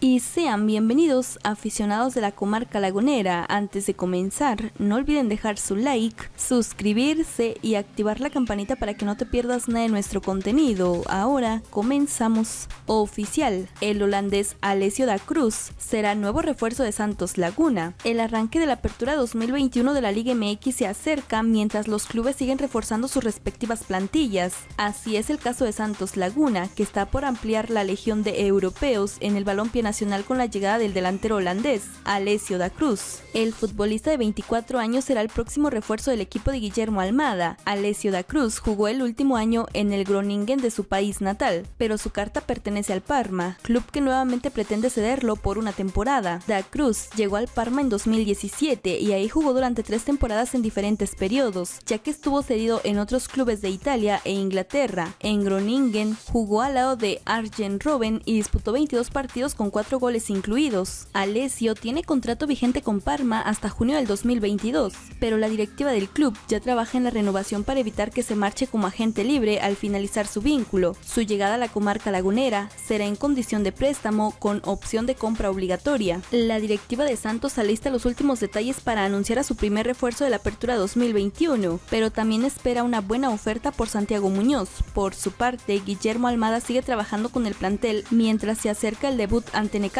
Y sean bienvenidos aficionados de la comarca lagunera. Antes de comenzar, no olviden dejar su like, suscribirse y activar la campanita para que no te pierdas nada de nuestro contenido. Ahora comenzamos. Oficial, el holandés Alessio da Cruz será nuevo refuerzo de Santos Laguna. El arranque de la apertura 2021 de la Liga MX se acerca mientras los clubes siguen reforzando sus respectivas plantillas. Así es el caso de Santos Laguna, que está por ampliar la legión de europeos en el balompié nacional con la llegada del delantero holandés, Alessio da Cruz. El futbolista de 24 años será el próximo refuerzo del equipo de Guillermo Almada. Alessio da Cruz jugó el último año en el Groningen de su país natal, pero su carta pertenece al Parma, club que nuevamente pretende cederlo por una temporada. Da Cruz llegó al Parma en 2017 y ahí jugó durante tres temporadas en diferentes periodos, ya que estuvo cedido en otros clubes de Italia e Inglaterra. En Groningen jugó al lado de Arjen Robben y disputó 22 partidos con cuatro goles incluidos. Alessio tiene contrato vigente con Parma hasta junio del 2022, pero la directiva del club ya trabaja en la renovación para evitar que se marche como agente libre al finalizar su vínculo. Su llegada a la comarca lagunera será en condición de préstamo con opción de compra obligatoria. La directiva de Santos alista los últimos detalles para anunciar a su primer refuerzo de la apertura 2021, pero también espera una buena oferta por Santiago Muñoz. Por su parte, Guillermo Almada sigue trabajando con el plantel mientras se acerca el debut ante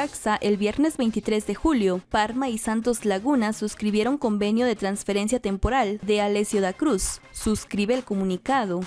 el viernes 23 de julio. Parma y Santos Laguna suscribieron convenio de transferencia temporal de Alessio da Cruz. Suscribe el comunicado.